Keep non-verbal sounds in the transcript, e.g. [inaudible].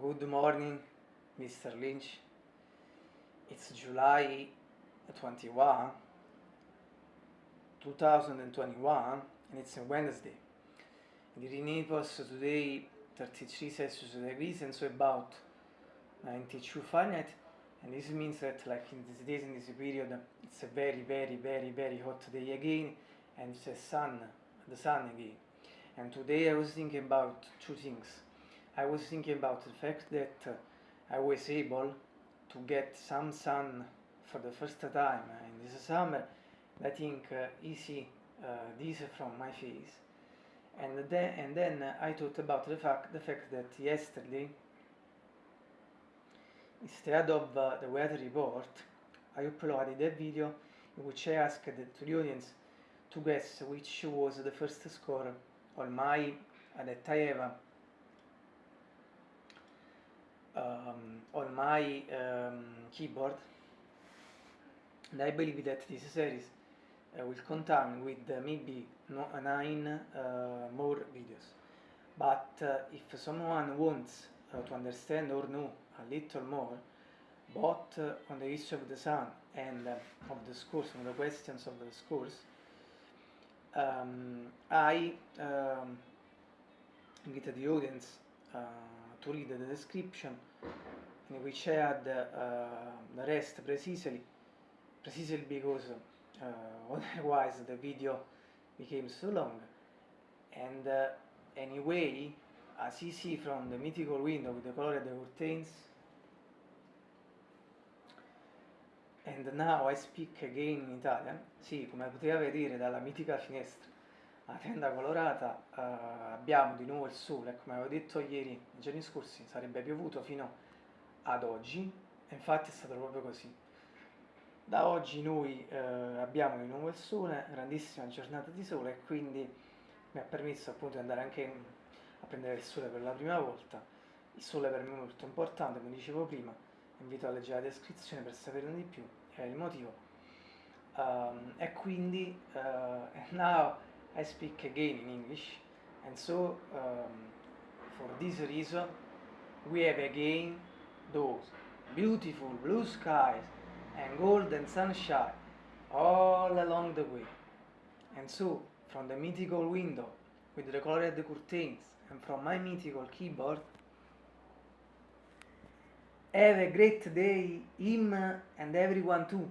Good morning, Mr. Lynch. It's July 21, 2021, and it's a Wednesday. The Renaples today 33 Celsius degrees and so about 92 Fahrenheit and this means that like in these days in this period it's a very very very very hot day again and the sun the sun again and today I was thinking about two things I was thinking about the fact that uh, I was able to get some sun for the first time in this summer. I think uh, easy uh, this from my face. And then, and then I thought about the fact, the fact that yesterday, instead of uh, the weather report, I uploaded a video in which I asked to the audience to guess which was the first score on my, that I have um, on my um, ehm, keyboard and I believe that this series uh, will contain with uh, maybe no, nine uh, more videos. But uh, if someone wants uh, to understand or know a little more both uh, on the issue of the sun and uh, of the schools, on the questions of the schools, um, ehm, I um, invited the audience uh, to read the description in which I had uh, rest precisely, precisely because uh, [laughs] otherwise the video became so long. And uh, anyway, as you see from the mythical window with the color of the curtains, And now I speak again in Italian. Sì, come poteva vedere dalla mitica finestra a tenda colorata uh, abbiamo di nuovo il sole. Come avevo detto ieri, nei giorni scorsi, sarebbe piovuto fino ad oggi. E infatti è stato proprio così. Da oggi noi uh, abbiamo di nuovo il sole, grandissima giornata di sole e quindi mi ha permesso appunto di andare anche a prendere il sole per la prima volta. Il sole per me è molto importante, come dicevo prima, invito a leggere la descrizione per saperne di più, è il motivo. Um, e quindi, uh, [laughs] now I speak again in English, and so um, for this reason, we have again those beautiful blue skies and golden sunshine all along the way. And so, from the mythical window with the colored curtains and from my mythical keyboard, Have a great day, him and everyone too.